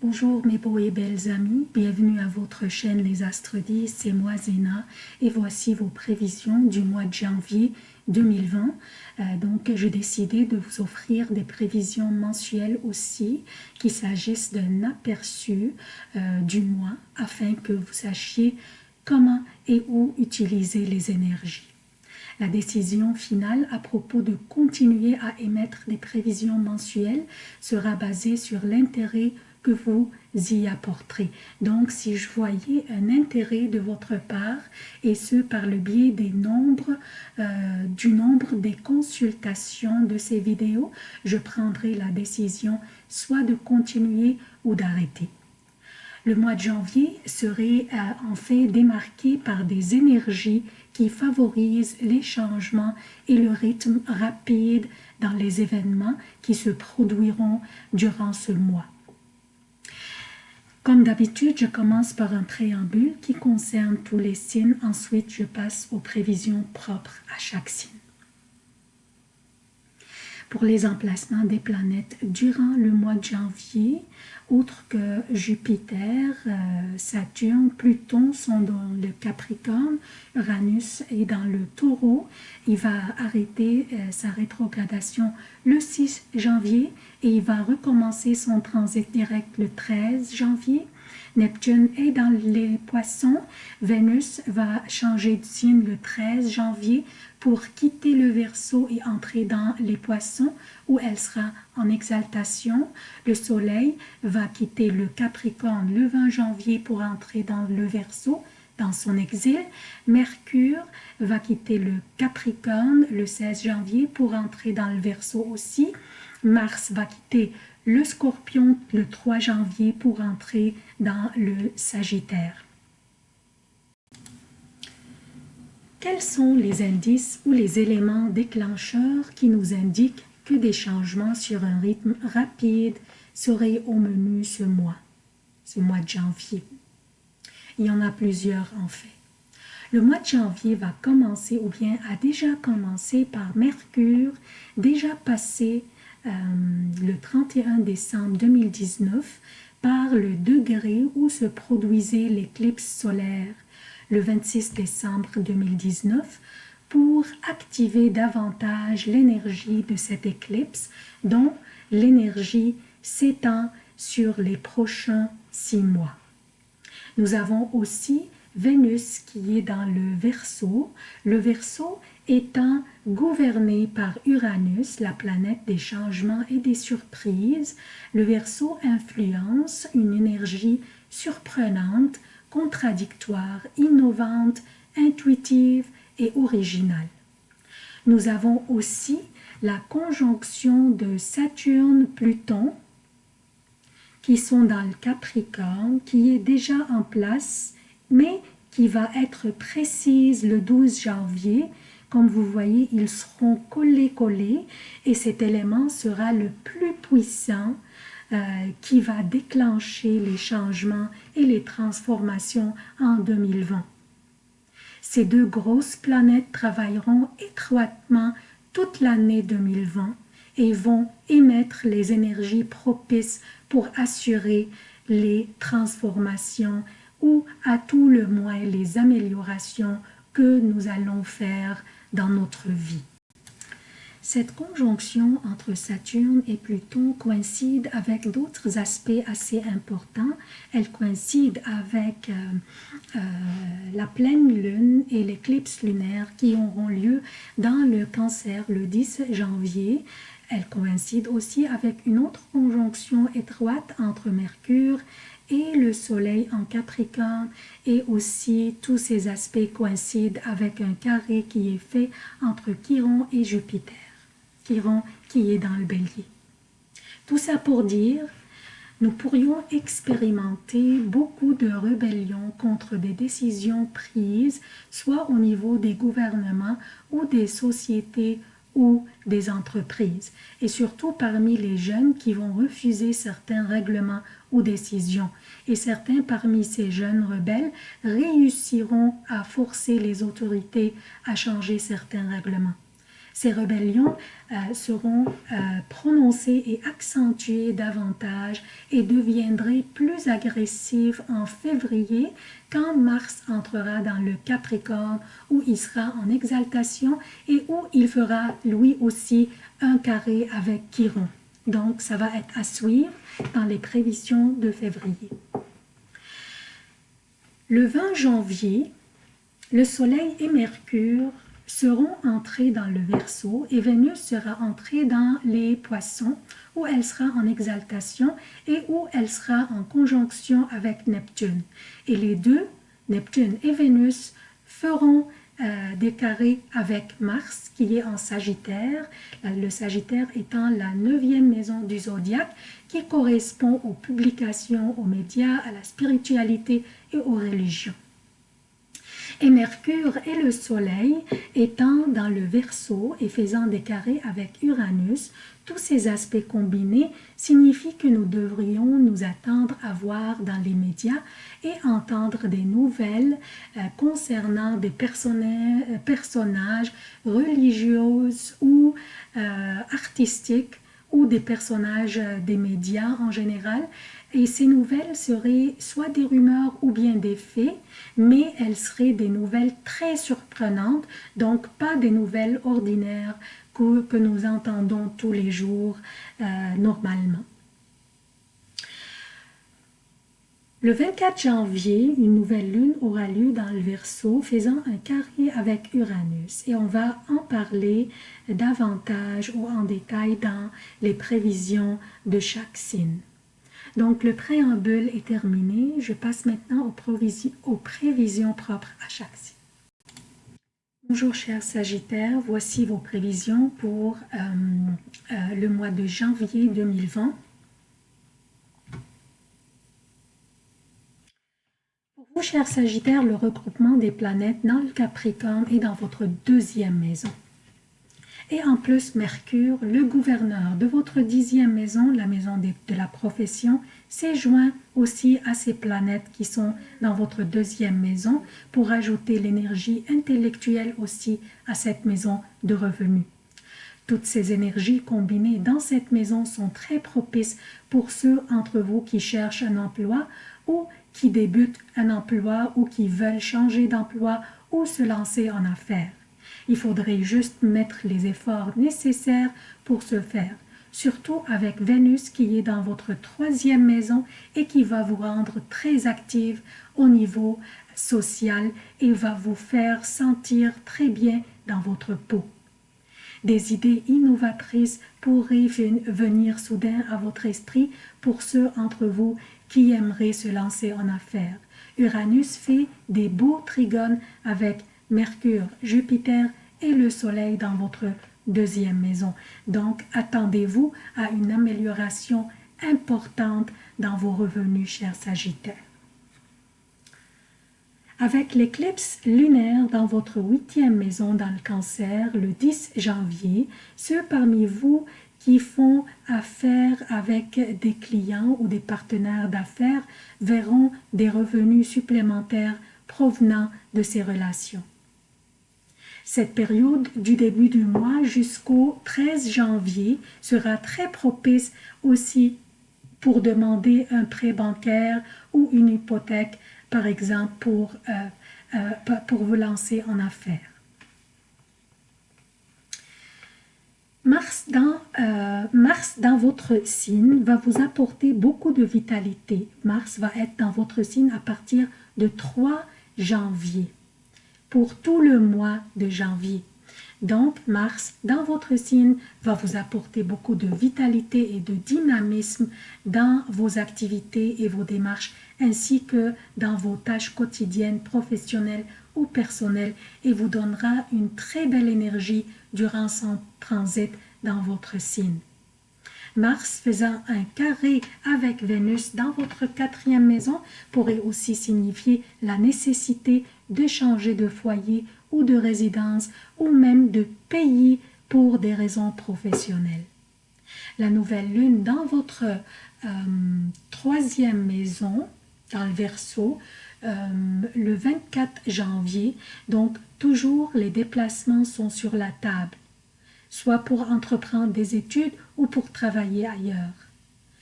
Bonjour mes beaux et belles amis, bienvenue à votre chaîne Les Astres 10, c'est moi Zéna et voici vos prévisions du mois de janvier 2020. Euh, donc j'ai décidé de vous offrir des prévisions mensuelles aussi, qu'il s'agisse d'un aperçu euh, du mois afin que vous sachiez comment et où utiliser les énergies. La décision finale à propos de continuer à émettre des prévisions mensuelles sera basée sur l'intérêt vous y apporterez. Donc, si je voyais un intérêt de votre part, et ce par le biais des nombres, euh, du nombre des consultations de ces vidéos, je prendrai la décision soit de continuer ou d'arrêter. Le mois de janvier serait euh, en fait démarqué par des énergies qui favorisent les changements et le rythme rapide dans les événements qui se produiront durant ce mois. Comme d'habitude, je commence par un préambule qui concerne tous les signes. Ensuite, je passe aux prévisions propres à chaque signe. Pour les emplacements des planètes durant le mois de janvier, outre que Jupiter, euh, Saturne, Pluton sont dans le Capricorne, Uranus est dans le Taureau. Il va arrêter euh, sa rétrogradation le 6 janvier et il va recommencer son transit direct le 13 janvier. Neptune est dans les poissons. Vénus va changer de signe le 13 janvier pour quitter le Verseau et entrer dans les poissons où elle sera en exaltation. Le Soleil va quitter le Capricorne le 20 janvier pour entrer dans le Verseau dans son exil. Mercure va quitter le Capricorne le 16 janvier pour entrer dans le Verseau aussi. Mars va quitter le Scorpion le 3 janvier pour entrer dans le Sagittaire. Quels sont les indices ou les éléments déclencheurs qui nous indiquent que des changements sur un rythme rapide seraient au menu ce mois, ce mois de janvier? Il y en a plusieurs en fait. Le mois de janvier va commencer ou bien a déjà commencé par Mercure, déjà passé euh, le 31 décembre 2019 par le degré où se produisait l'éclipse solaire le 26 décembre 2019 pour activer davantage l'énergie de cette éclipse dont l'énergie s'étend sur les prochains six mois. Nous avons aussi Vénus qui est dans le Verseau, le Verseau étant gouverné par Uranus, la planète des changements et des surprises, le Verseau influence une énergie surprenante contradictoire, innovante, intuitive et originale. Nous avons aussi la conjonction de Saturne-Pluton qui sont dans le Capricorne, qui est déjà en place, mais qui va être précise le 12 janvier. Comme vous voyez, ils seront collés-collés et cet élément sera le plus puissant euh, qui va déclencher les changements et les transformations en 2020. Ces deux grosses planètes travailleront étroitement toute l'année 2020 et vont émettre les énergies propices pour assurer les transformations ou à tout le moins les améliorations que nous allons faire dans notre vie. Cette conjonction entre Saturne et Pluton coïncide avec d'autres aspects assez importants. Elle coïncide avec euh, euh, la pleine lune et l'éclipse lunaire qui auront lieu dans le cancer le 10 janvier. Elle coïncide aussi avec une autre conjonction étroite entre Mercure et le soleil en Capricorne et aussi tous ces aspects coïncident avec un carré qui est fait entre Chiron et Jupiter qui est dans le bélier. Tout ça pour dire, nous pourrions expérimenter beaucoup de rébellions contre des décisions prises, soit au niveau des gouvernements ou des sociétés ou des entreprises, et surtout parmi les jeunes qui vont refuser certains règlements ou décisions. Et certains parmi ces jeunes rebelles réussiront à forcer les autorités à changer certains règlements. Ces rébellions euh, seront euh, prononcées et accentuées davantage et deviendraient plus agressives en février quand Mars entrera dans le Capricorne où il sera en exaltation et où il fera lui aussi un carré avec Chiron. Donc ça va être à suivre dans les prévisions de février. Le 20 janvier, le Soleil et Mercure seront entrés dans le Verseau et Vénus sera entrée dans les Poissons où elle sera en exaltation et où elle sera en conjonction avec Neptune. Et les deux, Neptune et Vénus, feront euh, des carrés avec Mars qui est en Sagittaire, le Sagittaire étant la neuvième maison du zodiaque qui correspond aux publications, aux médias, à la spiritualité et aux religions et Mercure et le Soleil étant dans le Verseau et faisant des carrés avec Uranus, tous ces aspects combinés signifient que nous devrions nous attendre à voir dans les médias et entendre des nouvelles euh, concernant des euh, personnages religieux ou euh, artistiques ou des personnages des médias en général et ces nouvelles seraient soit des rumeurs ou bien des faits, mais elles seraient des nouvelles très surprenantes, donc pas des nouvelles ordinaires que, nous entendons tous les jours euh, normalement. Le 24 janvier, une nouvelle lune aura lieu dans le Verseau, faisant un carré avec Uranus. Et on va en parler davantage ou en détail dans les prévisions de chaque signe. Donc, le préambule est terminé. Je passe maintenant aux, prévisions, propres à chaque signe. Bonjour chers Sagittaires, voici vos prévisions pour euh, euh, le mois de janvier 2020. Pour vous chers Sagittaires, le regroupement des planètes dans le Capricorne est dans votre deuxième maison. Et en plus, Mercure, le gouverneur de votre dixième maison, la maison de, la profession, s'est joint aussi à ces planètes qui sont dans votre deuxième maison pour ajouter l'énergie intellectuelle aussi à cette maison de revenus. Toutes ces énergies combinées dans cette maison sont très propices pour ceux entre vous qui cherchent un emploi ou qui débutent un emploi ou qui veulent changer d'emploi ou se lancer en affaires. Il faudrait juste mettre les efforts nécessaires pour ce faire, surtout avec Vénus qui est dans votre troisième maison et qui va vous rendre très active au niveau social et va vous faire sentir très bien dans votre peau. Des idées innovatrices pourraient venir soudain à votre esprit pour ceux entre vous qui aimeraient se lancer en affaires. Uranus fait des beaux trigones avec Mercure, Jupiter et le Soleil dans votre deuxième maison. Donc, attendez-vous à une amélioration importante dans vos revenus, chers Sagittaires. Avec l'éclipse lunaire dans votre huitième maison dans le cancer le 10 janvier, ceux parmi vous qui font affaire avec des clients ou des partenaires d'affaires verront des revenus supplémentaires provenant de ces relations. Cette période du début du mois jusqu'au 13 janvier sera très propice aussi pour demander un prêt bancaire ou une hypothèque, par exemple, pour, euh, euh, vous lancer en affaires. Mars dans, euh, Mars dans votre signe va vous apporter beaucoup de vitalité. Mars va être dans votre signe à partir de 3 janvier pour tout le mois de janvier. Donc, Mars, dans votre signe, va vous apporter beaucoup de vitalité et de dynamisme dans vos activités et vos démarches, ainsi que dans vos tâches quotidiennes, professionnelles ou personnelles, et vous donnera une très belle énergie durant son transit dans votre signe. Mars faisant un carré avec Vénus dans votre quatrième maison pourrait aussi signifier la nécessité de changer de foyer ou de résidence ou même de pays pour des raisons professionnelles. La nouvelle lune dans votre euh, troisième maison, dans le Verseau, euh, le 24 janvier, donc toujours les déplacements sont sur la table. Soit pour entreprendre des études ou pour travailler ailleurs.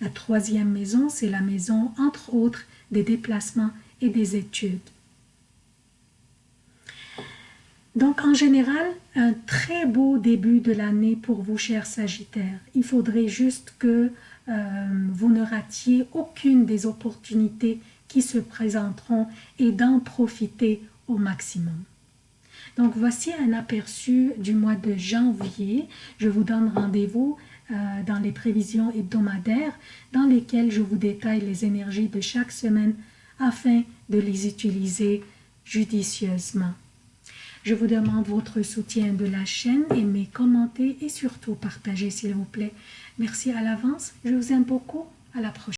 La troisième maison, c'est la maison, entre autres, des déplacements et des études. Donc, en général, un très beau début de l'année pour vous, chers Sagittaires. Il faudrait juste que euh, vous ne ratiez aucune des opportunités qui se présenteront et d'en profiter au maximum. Donc, voici un aperçu du mois de janvier. Je vous donne rendez-vous euh, dans les prévisions hebdomadaires dans lesquelles je vous détaille les énergies de chaque semaine afin de les utiliser judicieusement. Je vous demande votre soutien de la chaîne, aimez, commentez et surtout partagez s'il vous plaît. Merci à l'avance, je vous aime beaucoup, à la prochaine.